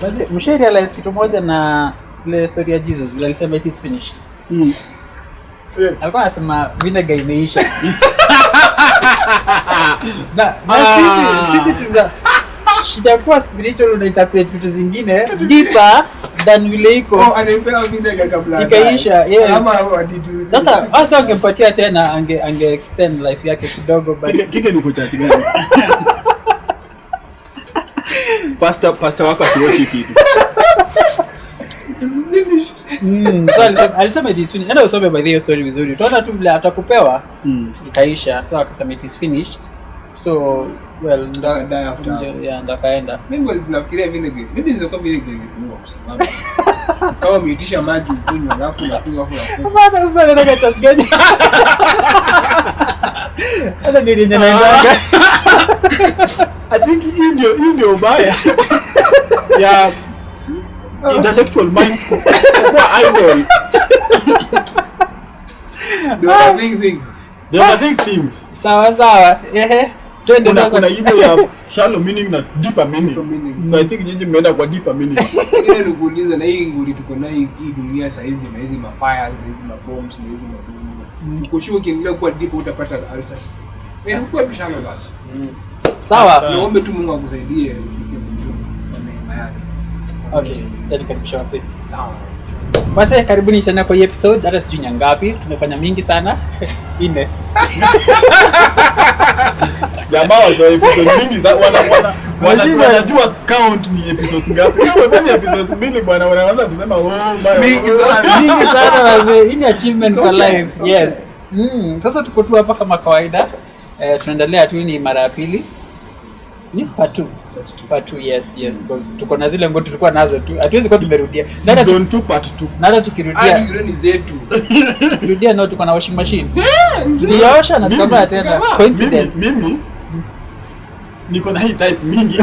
But mshe realize kitu moja na ile story ya Jesus vile alisema it is finished. Mm. Yes. Alikuwa anasema vinega imeisha. na na Ah. sisi sisi tuna shida kuwa spiritual una interpret vitu zingine deeper than vile iko. Oh, Ikaisha, waditu- Sasa hasa angempatia tena ange ange extend life yake kidogo but Kike- kike ni gani Pastor- pastor wako asiwochi kitu Mm, so alisema- alisema it is finished. Enda usome by hiyo story vizuri. Utaona tu vile atakupewa Mm. ikaisha. So akasema it is finished. So well ndo- Akadai after yeah, ndo akaenda. Mimi walikuwa vinegar. Maybe inaweza vinegar ilikuwa kwa sababu kama umeitisha maji ukunywa alafu unakunywa alafu unakunywa. Bana usana na chance gani? Hata ndio yenye naendanga. I think hii ndio hii ndio ubaya ya intellectual minds kwa idol They doing things. they overthink things Sawa sawa. Ehe. Twende sasa. kuna ile ya shallow meaning na deeper meaning Deeper meaning. so i think nyinyi mmeenda kwa deeper meaning Lakini nikuuliza na hii nguri tuko na hii dunia saa hizi na hizi mafires na hizi mabombs na hizi mabomu. Sure ukiendelea kuwa deep utapata ulcers. Wewe uko tu shallow basi. Sawa. Niombe tu Mungu akusaidie ufike mbinguni kwa neema yake. Okay. Tani karibisha wase. Sawa. Basi karibuni tena kwa hii episode. Hata sijui ni ngapi. Tumefanya mingi sana. Ine. jamaa wa episode mingi za wana wana wana- wanajua count ni episode ngapi kama episode mbili bwana wanaanza kusema oh baya Mingi sana. mingi sana wase. Hii ni achievement for life. Yes. Mm, sasa tuko tu hapa kama kawaida. Eh, tunaendelea tu ni mara ya pili. Ni part two. Part two, yes, yes. Because tuko na zile nguo tulikuwa nazo tu. Hatuwezi kuwa tumerudia. Season 2 part 2 na hata tukirudia Hadi jirani zetu. tukirudia nao tuko na washing machine. Tuliosha na tukavaa tena. Coincidence. mimi mimi niko na hii type mingi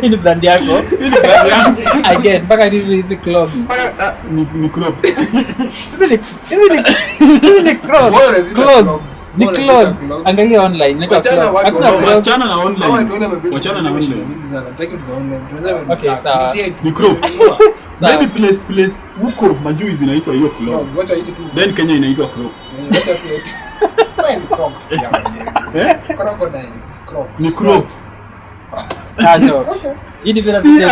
Hii ni brand yako. Hii ni brand yangu. Again, mpaka hizi hizi clothes. Mpaka- ah, ni ni clothes Hizi ni hizi ni hizi ni clothes. Clothes. Ni clothes. Angalia online. Inaitwa Wachana clothes. watu Hakuna wa- wachana na online wachana na online wachana na online. Okay, sawa. Ni crop. Maybe place place huko majuu zinaitwa hiyo club then Kenya inaitwa crop Ni crocs pia. Crocodiles. Crocs. ni crops. Hii ni vile vitu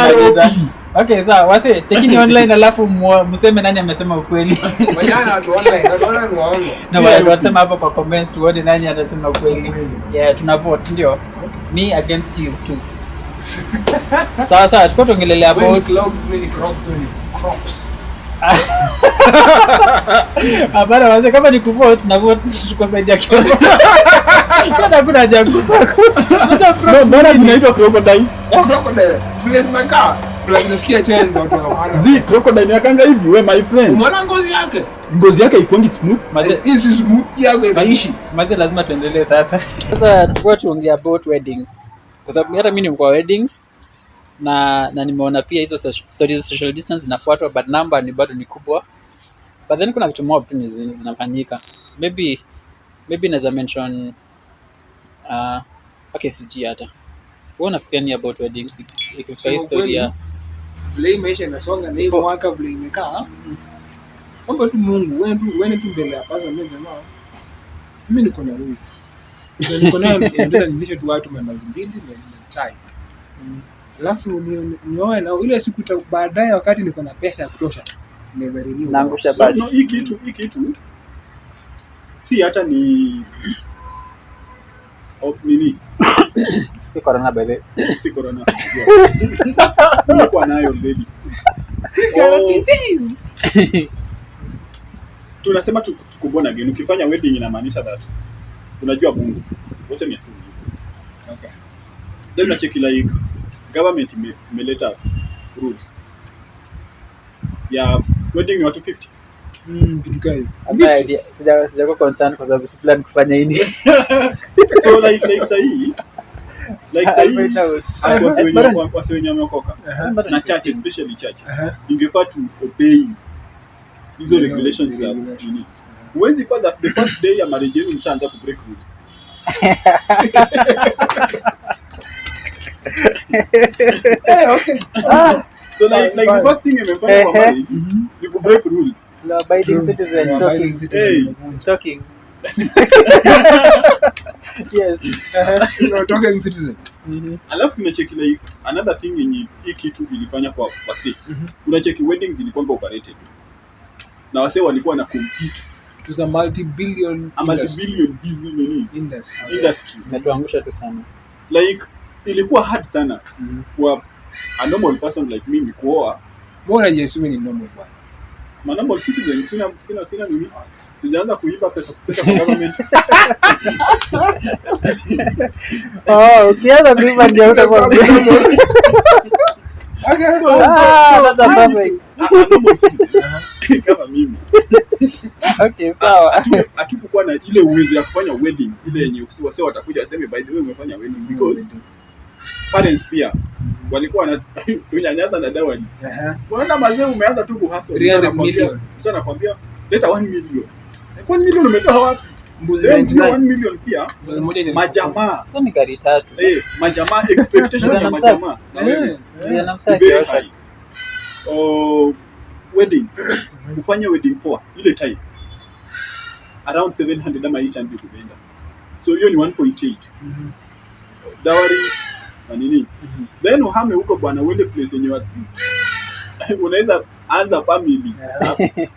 Okay, sawa. Wase, chekini online alafu mseme nani amesema ukweli. Wajana watu online. Watu ni waongo. Na wale wasema hapo kwa comments tuone nani anasema ukweli. Yeah, tuna vote ndio. Me against you too. Sawa sawa, tulikuwa tuongelelea about crops. Hapana wazee, kama ni kuvote na kwa tuko ya yake. Kana hakuna haja ya ku- mbona zinaitwa crocodile Crocodile. Place my car. Place nasikia chenza watu hawana. zi crocodile yakanga hivi we my friend Umeona ngozi yake? ngozi yake ikwangi smooth Mazee, is smooth yako inaishi. mazee lazima tuendelee sasa. Sasa tulikuwa tuongea about weddings. Kwa sababu hata mimi ni kwa weddings na na nimeona pia hizo stori za social distance zinafuatwa but number ni bado ni kubwa. But then kuna vitu mob tu zinafanyika. Maybe maybe naweza mention uh, okay sijui hata. Wewe unafikiria ni about weddings ikifika historia Vile maisha inasonga na hii mwaka vile imekaa. Omba tu Mungu, wewe tu wewe tu mbele ya mimi jamaa. Mimi niko na huyu. Niko ndio nilishe tu watu mbili na. Alafu nioe na ile siku baadaye wakati niko na pesa ya kutosha. Naweza renew. naangusha no, basi. no, hii kitu hii kitu si hata ni au nini Si corona by the way. si corona nilikuwa nayo already Oh, tunasema tukubona geni, again ukifanya wedding inamaanisha that unajua Mungu wote ni asili Okay. then unacheki like government imeleta rules. Ya wedding watu 50 Mm, kitu. Idea- sija- kwa sababu siplan kufanya hili. so like like like wenye wenye wameokoka. Na ni church 15. especially church. Aha. ingefaa to obey. Hizo regulations za regulations. huwezi kuwa the first day ya marriage yenu mshaanza ku break rules Eh, okay. Ah, So like, like the first thing imefanya kwa marriage ni ku break rules. No, abiding citizen no, talking. Citizen. Hey. Talking. yes. No, talking citizen. Mhm. Alafu unacheki like another thing yenye hii kitu ilifanya kwa wasi. Mhm. Unacheki weddings zilikuwa operated. Na wase walikuwa na compete It was a multi-billion a industry. multi-billion business Industry. industry. Imetuangusha tu sana. Like ilikuwa hard sana Mhm. kwa a normal person like mimi kuoa Mbona jiassume ni normal bwana? ma normal citizen sina sina sina mimi. sijaanza kuiba pesa kutoka kwa government Oh, ukianza kuiba ndio utakuwa. Ah, kama mimi Okay, sawa. hatukukuwa na ile uwezo ya kufanya wedding ile yenye wase watakuja aseme by the way umefanya wedding because parents pia walikuwa na tunyanyasa na dawani. Unaona mazee umeanza tu kuhasa 300 Sasa nakwambia- million. Sasa nakwambia leta 1 million. Eh, 1 million umetoa wapi? Mbuzi Then hiyo 99. 1 million pia Mbuzi moja ni majamaa Sasa ni gari tatu. eh majamaa expectation ya majamaa. na Ndio ya namsa very Oh, wedding. Ufanye wedding poa ile time. Around 700 ama 800 kubenda, So hiyo ni 1.8. Mhm. Dowry na nini? Mhm. Then uhame huko bwana uende place yenye at least unaweza anza family.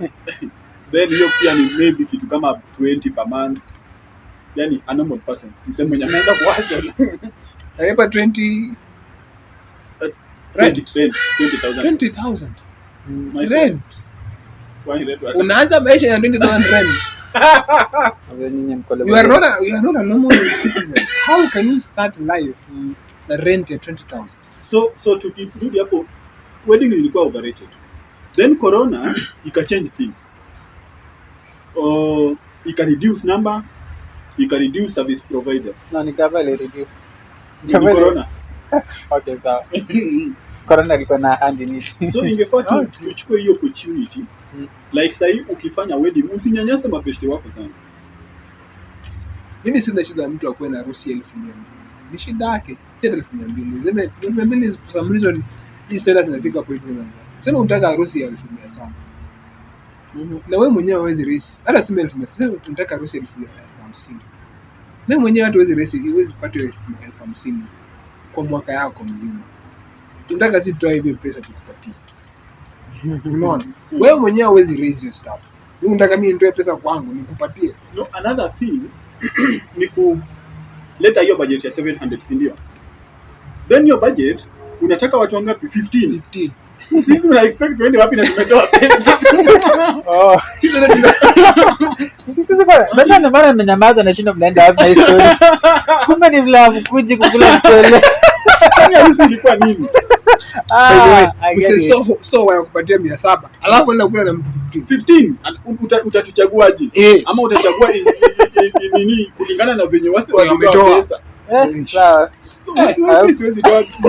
Then hiyo pia ni maybe kitu kama 20 per month yani a normal person mseme mwenye ameenda kuwasha Nalipa 20 rent 20000 20,000 rent. Unaanza maisha ya 20,000 rent. You are not a, you are not a normal citizen. How can you start life na rent ya 20,000? so so tukirudi hapo wedding ilikuwa overrated then corona ika change things uh, ika reduce number ika reduce service providers No, ni gava ile reduce. Ni corona Okay, sawa. Corona ilikuwa na hand in it. so ingefaa tu, tuchukue hiyo opportunity Mm. like sahii ukifanya wedding usinyanyase mapeshte wako sana Mimi sina shida na mtu akuwe na harusi elfu mia mbili. Ni shida yake. Si hata elfu mia mbili. Elfu mia mbili for some reason hii standard zinafika hivi moja. Sema unataka harusi ya elfu mia saba. Na wewe mwenyewe huwezi raise hata sema elfu mia saba. Unataka harusi ya elfu hamsini. Na mwenyewe hata huwezi raise huwezi pata elfu hamsini kwa mwaka yako mzima. Unataka si tutoe hivyo pesa tukupatie. Unaona? Wewe mwenyewe huwezi raise your stuff. Unataka mimi nitoe pesa kwangu nikupatie. no, another thing ni kuleta hiyo budget ya 700 si ndio then your budget unataka watu wangapi 15 15. sisi mna expect tuende wapi na tumetoa pesa Oh. Sisi siku ndio ndio maana na shindo mnaenda wapi na hii story. Kumbe ni vile hamkuji kukula mchele. Kwani harusi ilikuwa nini Ah, so so wanakupatia mia saba alafu enda kula na mtu 15. 15 Al- utatuchaguaje Eh. ama utachagua nini kulingana na venye wasi Wale pesa. Eh, sawa. so Eh, siwezi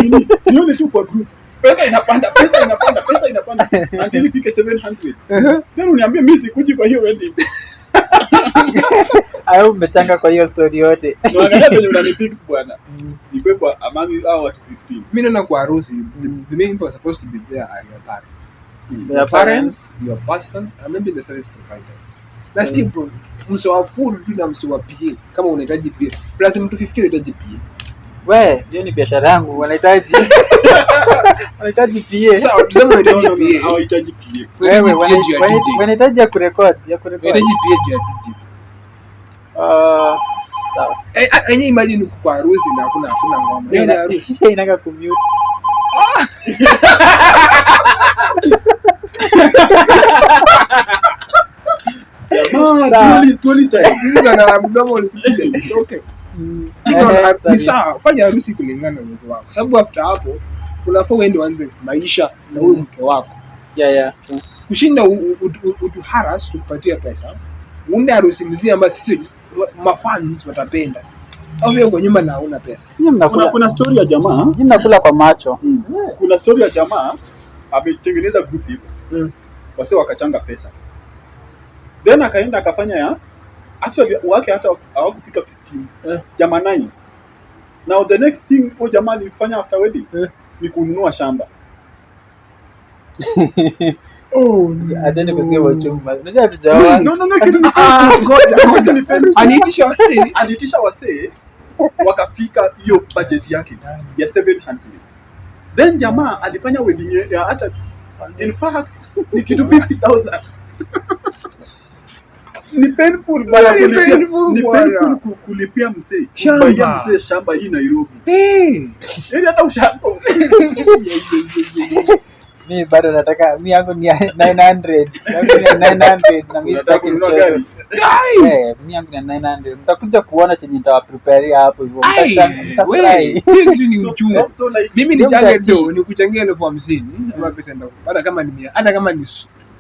nini? Nione tu kwa group. Pesa inapanda pesa inapanda pesa inapanda. Until ifike 700 then uniambie mimi sikuji kwa hiyo wedding. Au umechanga kwa hiyo story yote. Unaangalia venye unanifix bwana. Nikwe kwa among hao watu 15 mi naona kwa harusi the, main people are supposed to be there are your parents. Your parents your pastors and maybe the service providers. Bro mse wa food tu na mse wa PA kama unahitaji PA plus mtu 50 unahitaji PA We, hiyo ni biashara yangu, wanahitaji. Wanahitaji PA. sawa tuseme unahitaji PA hawahitaji PA. Wewe wanahitaji ya kurekod, ya kurekod. Wanahitaji PA ya DJ Ah, sawa. eh ah, imagine uko kwa harusi na hakuna hakuna ngoma. Hiyo ni harusi. Hiyo inaka kumute. ni sawa. Fanya harusi kulingana na uwezo wako. Sababu after hapo unafaa uende uanze maisha na huyu mke wako. Yeah, yeah. kushinda utuharas tukupatia pesa uunde harusi mzima ambayo sisi mafans watapenda. Kwa nyuma na hauna pesa. Kuna kuna story ya jamaa. Mimi nakula kwa macho. kuna story ya jamaa ametengeneza group hivyo Mm. wase wakachanga pesa then akaenda akafanya ya actually wake hata hawakufika 15 Eh. jamaa 9 now the next thing huyo jamaa alifanya after wedding Eh. ni kununua shamba Oh, Acheni kusikia wachumba. Unajua hatujaoa. no no no kitu ni Ah, ngoja, ngoja. Ni painful. Aniitisha wasee. aliitisha wasee wakafika hiyo budget yake ya 700 then jamaa alifanya wedding ya hata in fact ni kitu 50000 ni painful bana Ni kulipia painful ni painful ku- kulipia msee Shamba. msee shamba hii Nairobi eh ili hata ushamba Mi bado nataka mi yangu ni 900. Yangu ni 900 na mi sitaki mchezo. Eh, mi yangu ni 900. Mtakuja kuona chenye nitawapreparia hapo hivyo. Ai, mtafurahi. hiyo kitu ni uchungu. mimi nichange tu nikuchangia elfu hamsini ama pesa ndio hata kama ni hata kama ni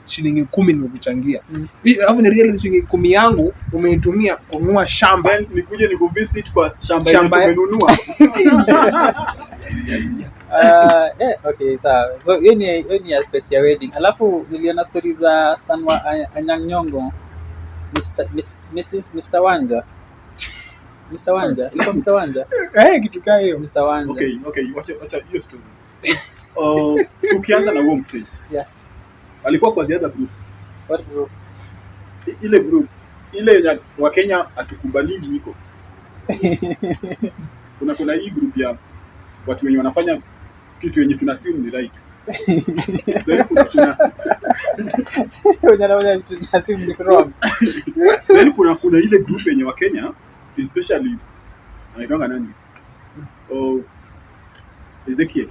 shilingi kumi nimekuchangia Mm. Alafu ni realize shilingi kumi yangu umeitumia kununua shamba then nikuje nikuvisit kwa shamba Shamba yenye tumenunua Uh, eh, okay, sawa. So hiyo ni hiyo ni aspect ya wedding. Alafu niliona story za Sanwa Anyang' Nyong'o. Mr. Mrs. Mr. Wanja. Mr. Wanja. Ilikuwa Mr. Wanja. eh kitu kaa hiyo Mr. Wanja. okay okay wacha wacha hiyo story uh, tukianza na huo msee Yeah. Alikuwa kwa the other group. What group? I- ile group. Ile yenye wakenya hatukubalingi iko. Kuna kuna hii group ya watu wenye wanafanya kitu yenye tunasimu ni right. Then kuna, kuna, Wenye wanaona vitu za simu ni wrong. then kuna kuna ile group yenye wakenya especially anaitwanga nani? Oh, Ezekiel.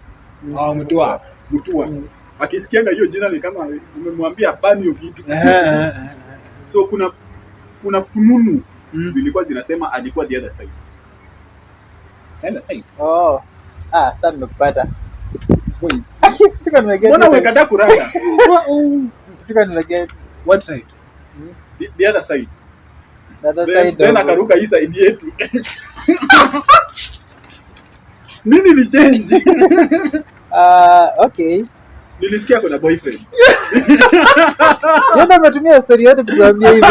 Ah mtoa Mutua. Mm. Akisikianga hiyo jina ni kama umemwambia bani hiyo kitu so kuna kuna fununu Mm. zilikuwa zinasema alikuwa the other side Oh. Ah, sasa nimekupata. Sika nimeget. mbona umekataa Sika nimeget. what side the, the other side The other then, side then akaruka hii side yetu nini ni change Ah, okay. Nilisikia kuna boyfriend Yeye ndo ametumia story yote kutuambia hivyo.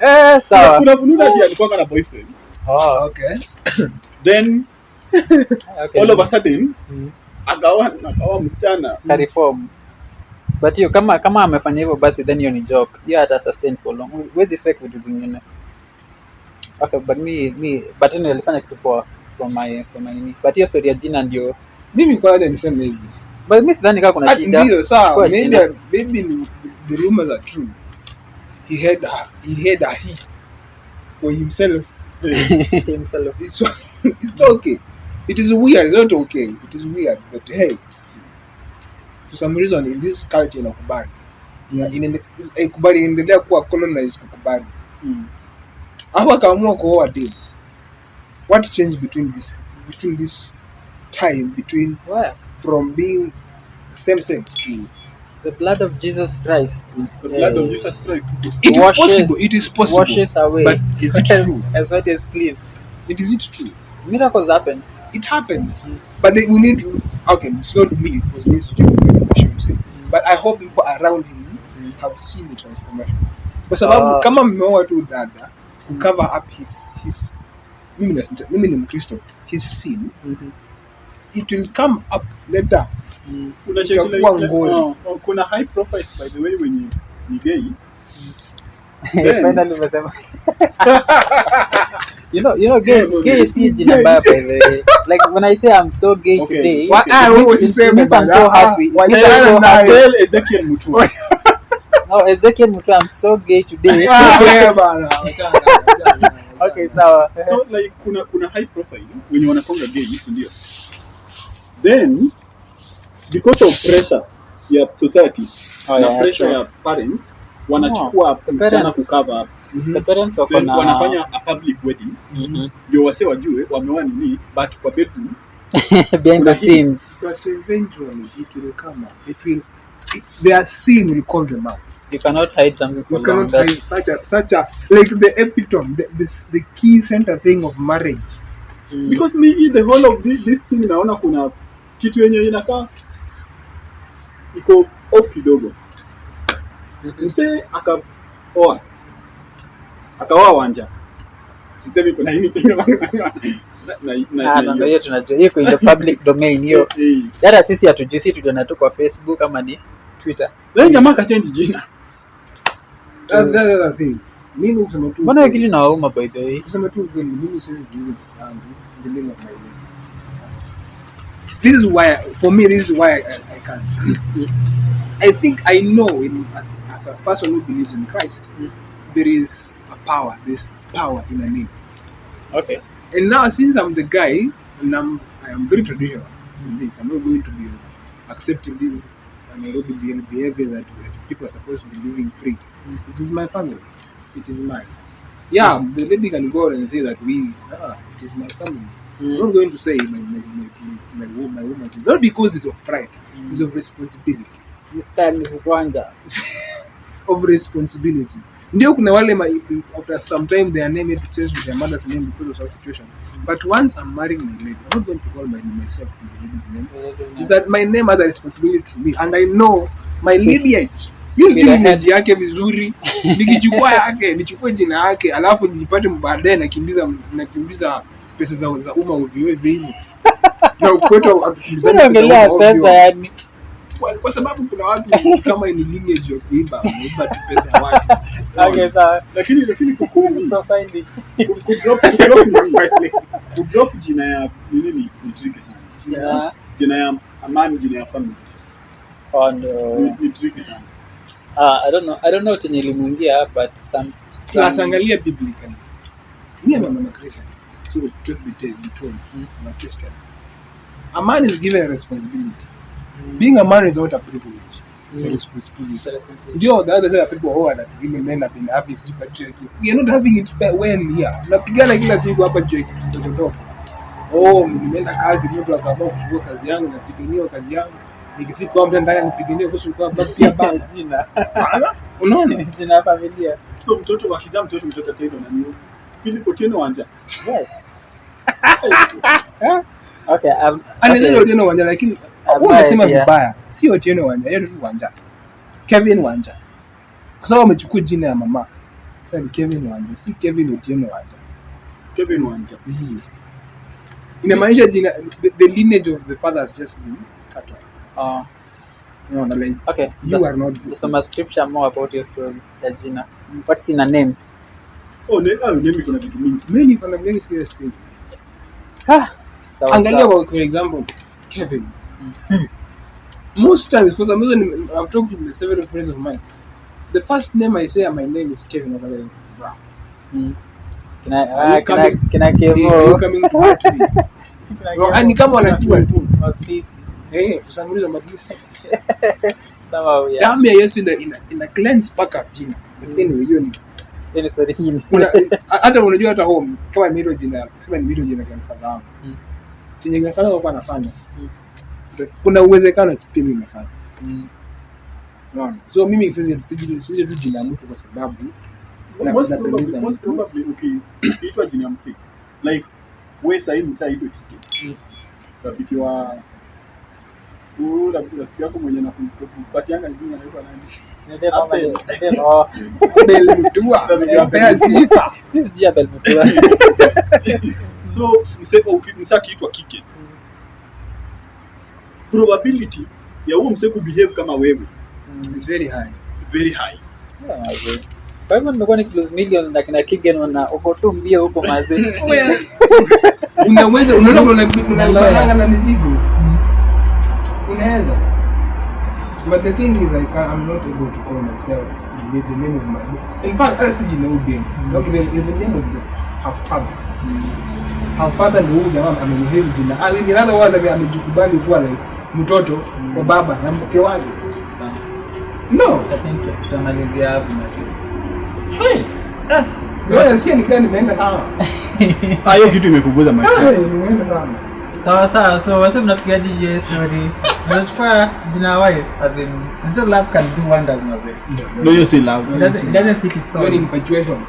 Eh, sawa. kuna fununu pia alikuwa na boyfriend Oh, okay then okay. all of a sudden Mm. akawa akawa msichana Kariform. But hiyo kama kama amefanya hivyo basi then hiyo ni joke. Hiyo hata sustain for long. Huwezi fake vitu zingine. Okay, but me me but anyway alifanya kitu poa from my from my nini. But hiyo story ya jina ndio mimi kwanza niseme hivi. But mimi sidhani kama kuna Ah, shida. ndio sawa. Maybe maybe ni- the rumors are true. He had a, he had a he for himself. Himself. it's, it's okay. It is weird it's not okay. It is weird but hey. For some reason in this culture inakubali. Ina- inaendelea kuwa colonized kukubali. Mm. hapo akaamua kuoa what changed between this between this time between Well, from being same sex to the blood of Jesus Christ. The blood of eh, Jesus Christ. it is washes- possible it is possible Washes away. but is it as, true as what is clean. it is it true Miracles happen. it happens but they, we need to okay it's not me because me is Joe, but I hope people around him have seen the transformation kwa sababu Ah. kama mmeoa tu dada to cover up his his mimi na- mimi ni mkristo his sin it will come up later Kuna Itakuwa ngori. oh, oh, kuna high profiles by the way wenye ni gay Then- Finally umesema. you know, you know, gay, Yes, gay okay. si jina mbaya by the way. Like when I say I'm so gay Okay. today, Wa- it ah, means- wewe it usiseme means I'm so. Ah, happy. It wa- I'm so naye. happy. Tell Ezekiel Mutua. No, Ezekiel Mutu, I'm so gay today. Ah, okay, sawa. so like kuna kuna high profile wenye wanakonga gay si ndio then because of pressure ya society Oh, na yeah, pressure true. ya parents wanachukua msichana kukava up The parents wako na wanafanya a public wedding Mhm. ndio wase wajue wameoa nini but kwa bedroom behind Kuna the hii- scenes. But eventually it will come up. It will it, their sin will call them out. You cannot hide something for You long. cannot hide. That's, such a such a like the epitome, the, this, the key center thing of marriage. mm, because me the whole of this, this thing naona kuna kitu yenye inakaa iko off kidogo. Mhm. msee akaoa akaoa wanja. Sisemi kuna anything na- na- na- Ah, na- no, hiyo. tunajua hiyo iko in the public domain hiyo. Eh, sisi hatujui si tuliona tu kwa facebook ama ni twitter. Then jamaa akachange jina That- that's the other thing. Mimi kusema tu mbona kitu inawauma by the way kusema tu ukweli mimi siwezi kuuza jina langu in the name of my lady. This is why for me this is why I, I can't. I think I know in, as, as a person who believes in Christ Mm. there is a power there's power in a name. okay And now, since I'm the guy, and I'm I am very traditional in this, I'm not going to be accepting these Nairobi be- behaviors that, that people are supposed to be living free. Mm. It is my family. It is mine. Yeah, the lady can go out and say that we, ah, it is my family. I'm not going to say my my my my, my. Not because it's of pride. It's of responsibility. Mr. and Mrs. Wanja Of responsibility. Ndio kuna wale ma, after some time their name maybe changes with their mother's name because of some situation. But once I'm marrying my lady, I'm not going to call my, myself in the lady's name. Is that my name has a responsibility to me and I know my lineage. Mimi Bila ndio lineage yake vizuri. Nikichukua yake, nichukue jina yake, alafu nijipate baadaye nakimbiza nakimbiza pesa za za umma ovyo ovyo. Na ukwetu pesa yani Kwa, kwa sababu kuna watu kama ni lineage ya kuiba, wameiba tu pesa ya watu. okay sawa. Lakini lakini kukumi profiling kudrop kudrop- kudrop jina ya nini? Ni, ni tricky sana. Yeah. jina ya amani jina ya family. On ni, uh, ni tricky sana. Uh, i don't know. I don't know chenye ilimuingia but some, Plus some angalia biblically. mimi and I'm a Christian. So truth be told, be Mm. -hmm. a A man is given a responsibility. Being a man is not a privilege. It's a Mm. responsibility. Ndio, the other side of people who are that women men have been having stupid. We are not having it fair when here. Tunapigana kila siku hapa juu ya kitu kidogo kidogo. Oh, nimeenda kazi, mtu akaamua kuchukua kazi yangu, napigania kazi yangu. Nikifika kwa mtu nipiganie kuhusu kwa pia jina Unaona? jina familia so mtoto wakizaa mtoto mtoto tendo na mimi Philip Otieno Wanja yes okay um, anaweza. Otieno Wanja lakini unasema nasema vibaya, si Otieno Wanja, yeye tu Wanja. Kevin Wanja. Kwa sababu amechukua jina ya mama. Sasa ni Kevin Wanja, si Kevin Otieno Wanja. Kevin Wanja Yeah. Inamaanisha jina the, the lineage of the father has just been cut off. uh, No, no, like okay you are not kusoma scripture more about your story ya jina what's in a name oh ne ah name iko na vitu mingi Mimi niko na very serious things. ah, sawa Angalia kwa example Kevin. Most times for some reason I've talked to several friends of mine. The first name I say my name is Kevin. Like. Mm. Kina, ah, kina, coming- kina Hey, Kevo. ni kama wanajua tu. Ofisi. For some reason but Sawa, damu ya Yesu ina ina, ina cleanse paka jina. Hiyo ni ni hata unajua hata home kama nimeitwa jina sema nimeitwa jina kwa. Mm. Chenye grandfather kwa anafanya. Mm. Kuna uwezekano ati imefanya. Mimi nafanya. Mm. Unaona? So mimi sisi sisi sisi tu jina ya mtu kwa sababu ukiitwa jina ya msiki like we sahii msaitwe kike rafiki wa rafiki rafiki yako mwenye nakupatianga jina anaitwa nani? So Abel. ni- nende- oh. Abel Mutua. Pea sifa. Mimi sijui Abel Mutua. so mse uki- mse akiitwa kike probability ya huo mse kubehave kama wewe Mm. It's very high. very high Yeah. Kwa hivyo nimekuwa nikilose millions na kina Kigen wana uko tu mbio huko mazee. unaweza unaona una- Unaloya. na mizigo unaweza but the thing is I can, I'm not able to call myself the, the name of my book. in fact I think you know them. okay the, the name of the, her father her father ndio huyu jamaa amenihave jina as in other words ame- amejikubali kuwa like mtoto wa baba na mke wake. No. Tutamalizia hapo mazee. hey Sasa nasikia nikaa nimeenda sana Ah, hiyo kitu imekuguza maisha nimeenda sana sawa sawa. So wase mnafikiaje juu ya hii story? Unachukua jina ya wife as in unajua love can do wonders mazee no hiyo si love. It doesn't- it doesn't seek its hiyo ni own. infatuation.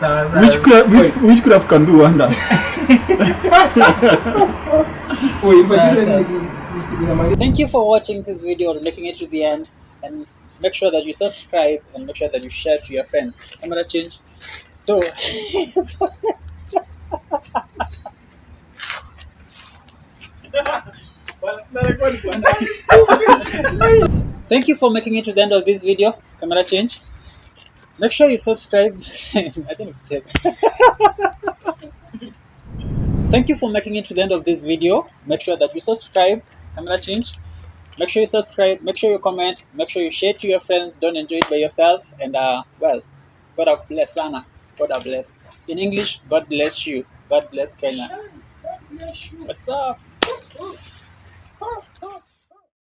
Sawa sawa. Witchcraft witch- witchcraft can do wonders? Oh infatuation ni- ni- inamaanisha Thank you for watching this video. And making it to the end. And make sure that you subscribe and make sure that you share to your friends. Camera change. So thank you for making it to the end of this video. Camera change. Make sure you subscribe. I don't check. Thank you for making it to the end of this video. Make sure that you subscribe. Camera change. Make sure you subscribe. Make sure you comment. Make sure you share to your friends. Don't enjoy it by yourself. And uh, well, God bless Sana. God bless. In English, God bless you. God bless Kenya. What's up? Oh, oh.